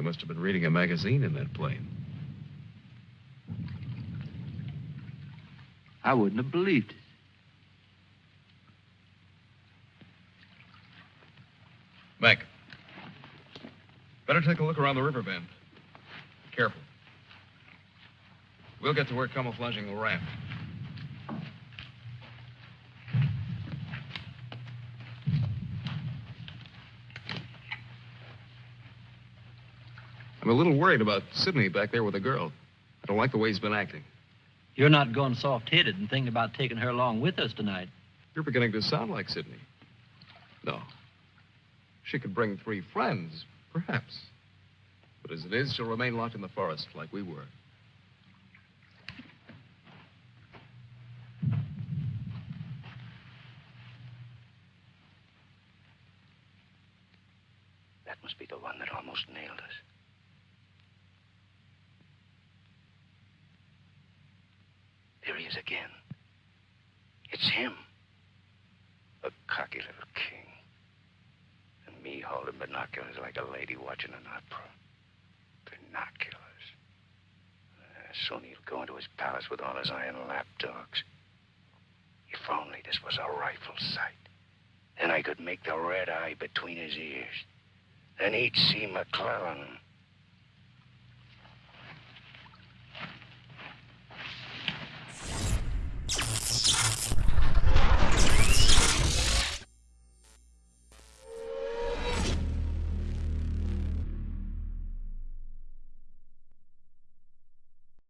must have been reading a magazine in that plane. I wouldn't have believed it. Mac. Better take a look around the river bend. Careful. We'll get to work camouflaging the raft. I'm a little worried about Sidney back there with the girl. I don't like the way he's been acting. You're not going soft-headed and thinking about taking her along with us tonight. You're beginning to sound like Sidney. No. She could bring three friends, perhaps. But as it is, she'll remain locked in the forest like we were. That must be the one that almost nailed us. Is again. It's him. A cocky little king. And me holding binoculars like a lady watching an opera. Binoculars. Uh, soon he'll go into his palace with all his iron lapdogs. If only this was a rifle sight. Then I could make the red eye between his ears. Then he'd see McClellan